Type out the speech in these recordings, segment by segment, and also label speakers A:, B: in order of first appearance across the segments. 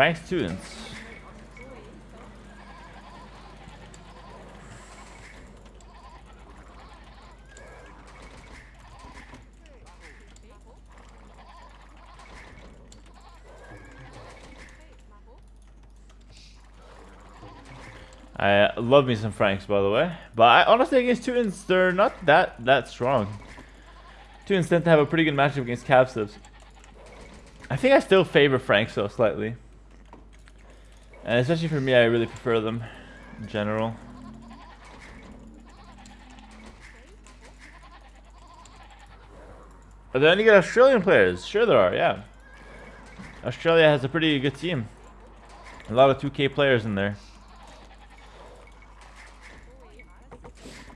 A: Frank's students. I love me some Franks, by the way. But I, honestly, against Teutons, they're not that that strong. Teutons tend to have a pretty good matchup against Capsives. I think I still favor Franks, though, slightly. And especially for me, I really prefer them in general. Are there any good Australian players? Sure there are, yeah. Australia has a pretty good team. A lot of 2K players in there.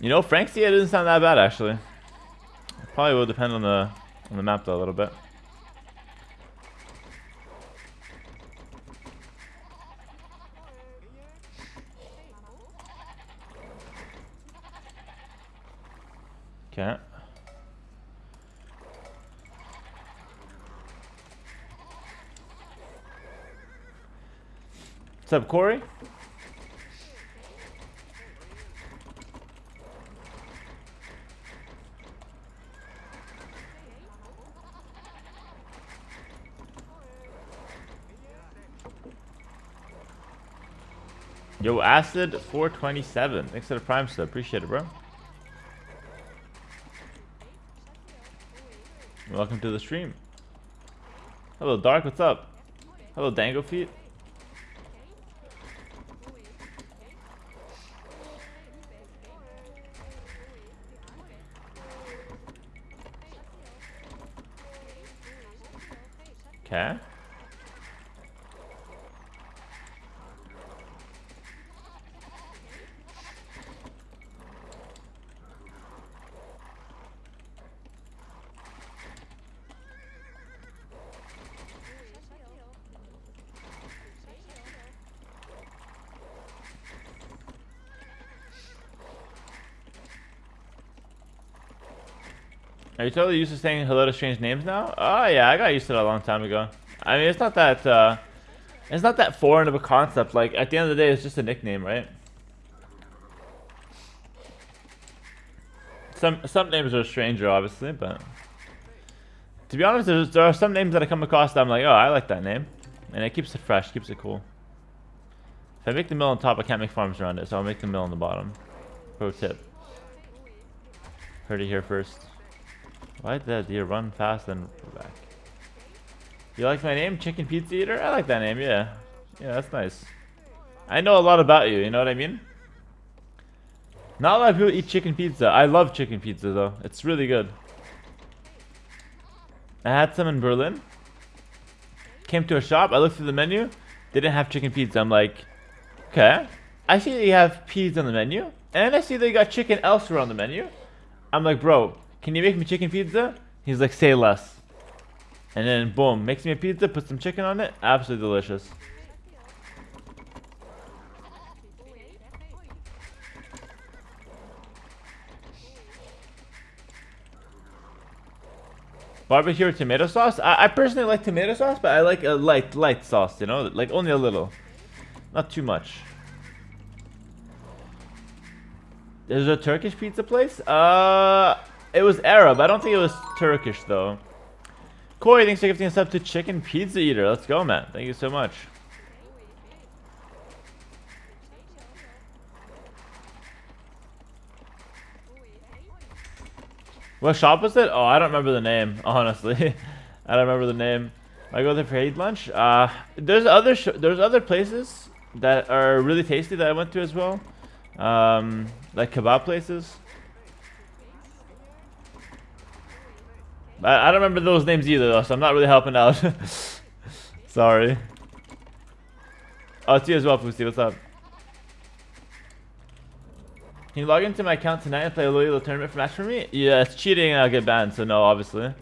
A: You know, Frank's yeah, doesn't sound that bad actually. Probably will depend on the on the map though a little bit. Okay. What's up, Corey? Yo, Acid 427. Thanks for the prime sub. Appreciate it, bro. Welcome to the stream. Hello, Dark. What's up? Hello, Dango Feet. Okay. Are you totally used to saying hello to strange names now? Oh yeah, I got used to that a long time ago. I mean, it's not that, uh, it's not that foreign of a concept. Like, at the end of the day, it's just a nickname, right? Some some names are stranger, obviously, but to be honest, there are some names that I come across that I'm like, oh, I like that name, and it keeps it fresh, keeps it cool. If I make the mill on top, I can't make farms around it, so I'll make the mill on the bottom. Pro tip. Heard it here first. Why did that deer run fast and back? You like my name? Chicken Pizza Eater? I like that name, yeah. Yeah, that's nice. I know a lot about you, you know what I mean? Not a lot of people eat chicken pizza. I love chicken pizza though. It's really good. I had some in Berlin. Came to a shop. I looked through the menu. Didn't have chicken pizza. I'm like, okay. I see they have peas on the menu. And I see they got chicken elsewhere on the menu. I'm like, bro, can you make me chicken pizza? He's like, say less. And then boom, makes me a pizza, put some chicken on it. Absolutely delicious. Barbecue or tomato sauce? I, I, personally like tomato sauce, but I like a light, light sauce, you know? Like only a little. Not too much. There's a Turkish pizza place? Uh, it was Arab. I don't think it was Turkish, though. Corey, thanks for gifting us up to Chicken Pizza Eater. Let's go, man. Thank you so much. What shop was it? Oh, I don't remember the name, honestly. I don't remember the name. I go there for hate lunch. Uh, there's other there's other places that are really tasty that I went to as well. Um, like kebab places. I, I don't remember those names either, though, so I'm not really helping out. Sorry. Oh, it's you as well, Fusti. What's up? Can you log into my account tonight and play a little tournament for match for me? Yeah, it's cheating and I'll get banned, so no, obviously.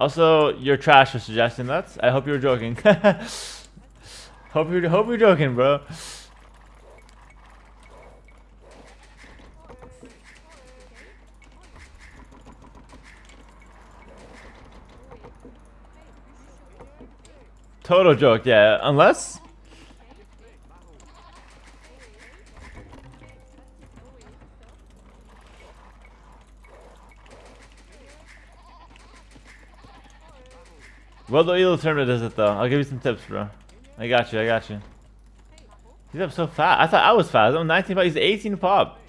A: Also, you're trash for suggesting that. I hope you were joking. hope you're hope you're joking, bro. total joke, yeah. Unless... Well, the Elo tournament does it though. I'll give you some tips, bro. I got you, I got you. He's up so fast. I thought I was fast. I'm 19 pop. He's 18 pop.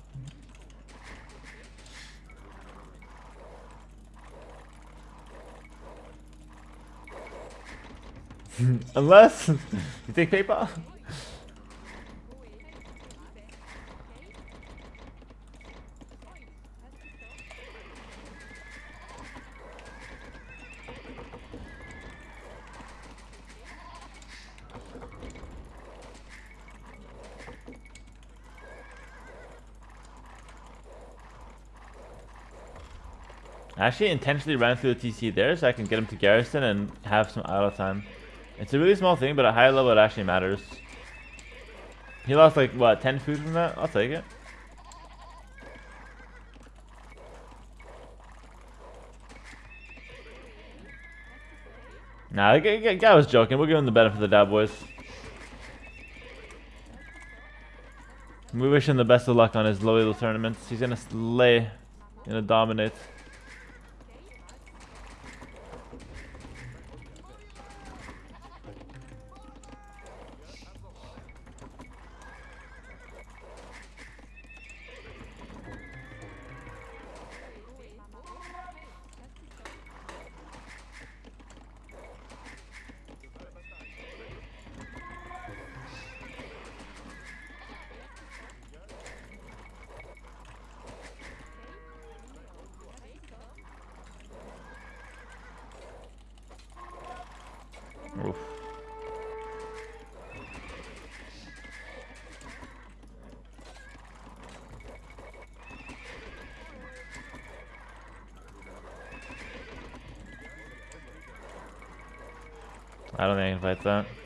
A: Unless you take paper. I actually intentionally ran through the TC there so I can get him to Garrison and have some idle time. It's a really small thing, but at high level it actually matters. He lost like, what, 10 food from that? I'll take it. Nah, the guy was joking. We'll give him the benefit of the doubt, boys. We wish him the best of luck on his low tournaments. He's gonna slay, gonna dominate. I don't think I can fight that.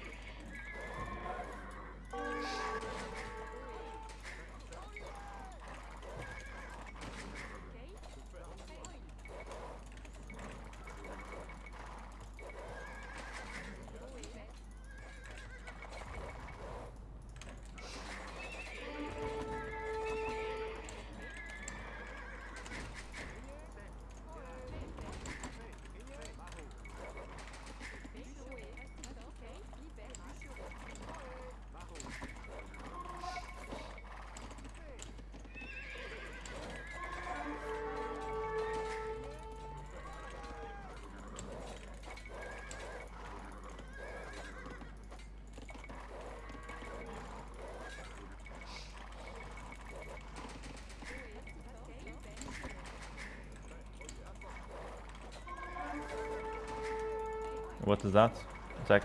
A: What is that? Attack.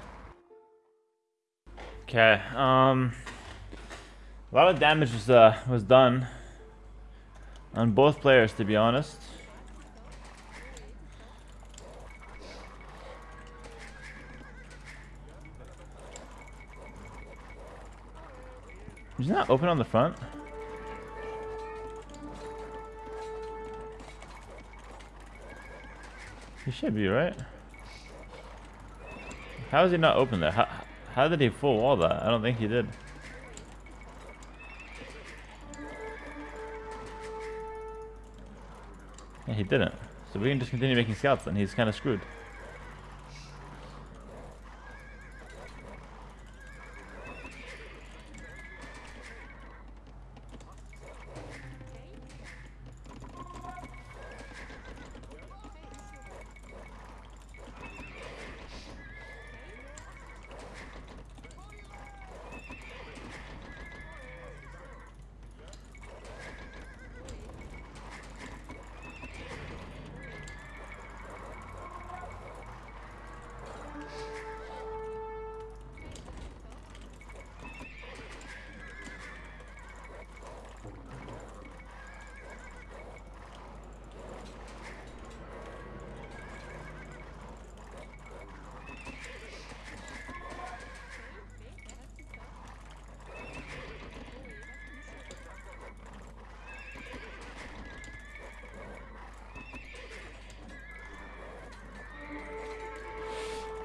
A: Okay, um... A lot of damage was, uh, was done on both players, to be honest. He's not open on the front. He should be, right? How is he not open there? How, how did he full wall that? I don't think he did. Yeah, he didn't. So we can just continue making scouts and he's kind of screwed.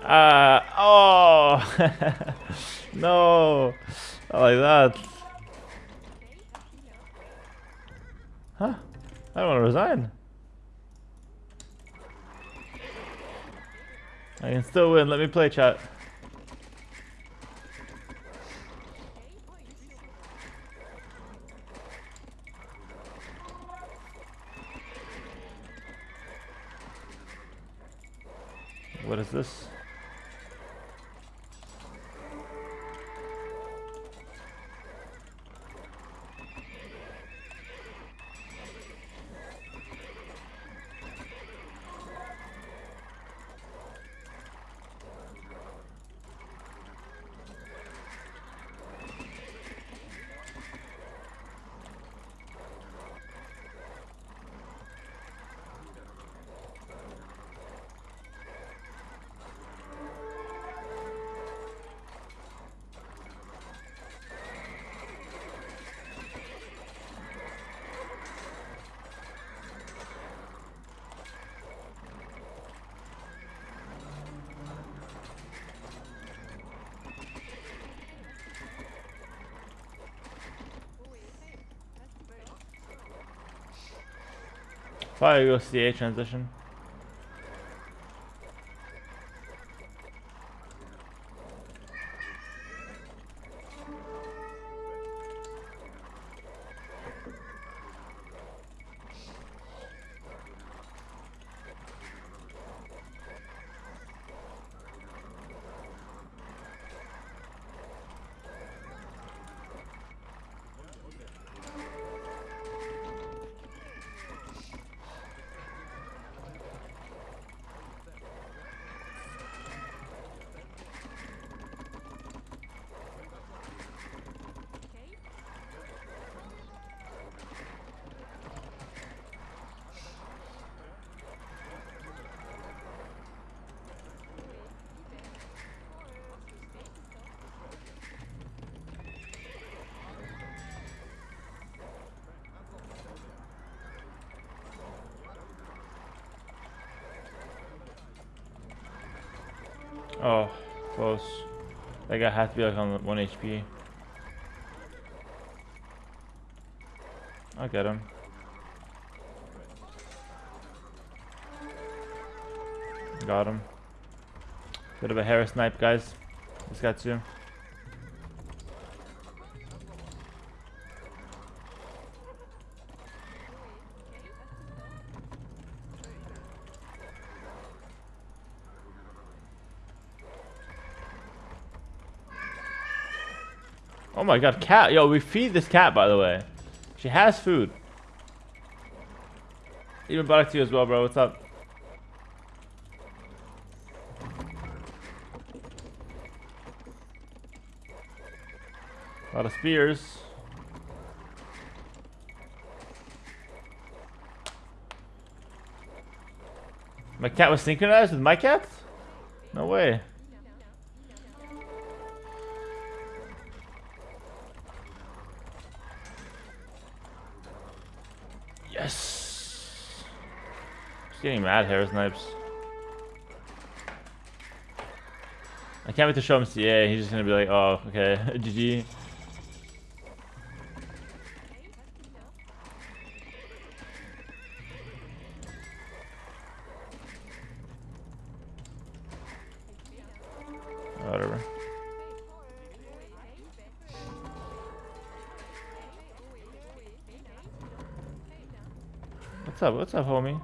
A: Uh, oh! no! Not like that. Huh? I don't want to resign. I can still win. Let me play chat. What is this? Probably go A transition. Oh, close. That guy has to be like on 1 HP. I'll get him. Got him. Bit of a hair snipe, guys. This got too. Oh my god, cat. Yo, we feed this cat, by the way. She has food. Even back to you as well, bro. What's up? A lot of spears. My cat was synchronized with my cat? No way. Just getting mad, hair snipes. I can't wait to show him CA. He's just gonna be like, oh, okay, GG. Whatever. What's up? What's up, homie?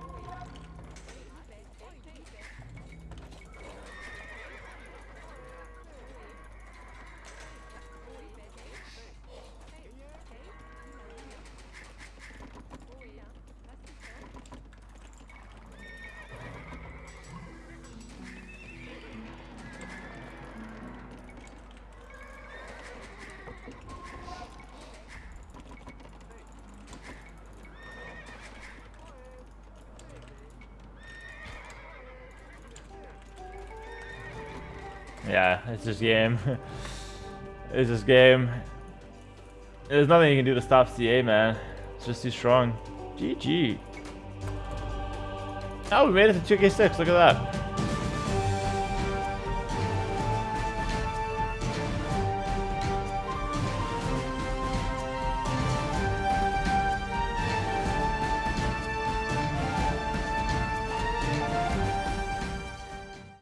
A: Yeah, it's just game. it's just game. There's nothing you can do to stop CA, man. It's just too strong. GG. Oh, we made it to 2k6. Look at that.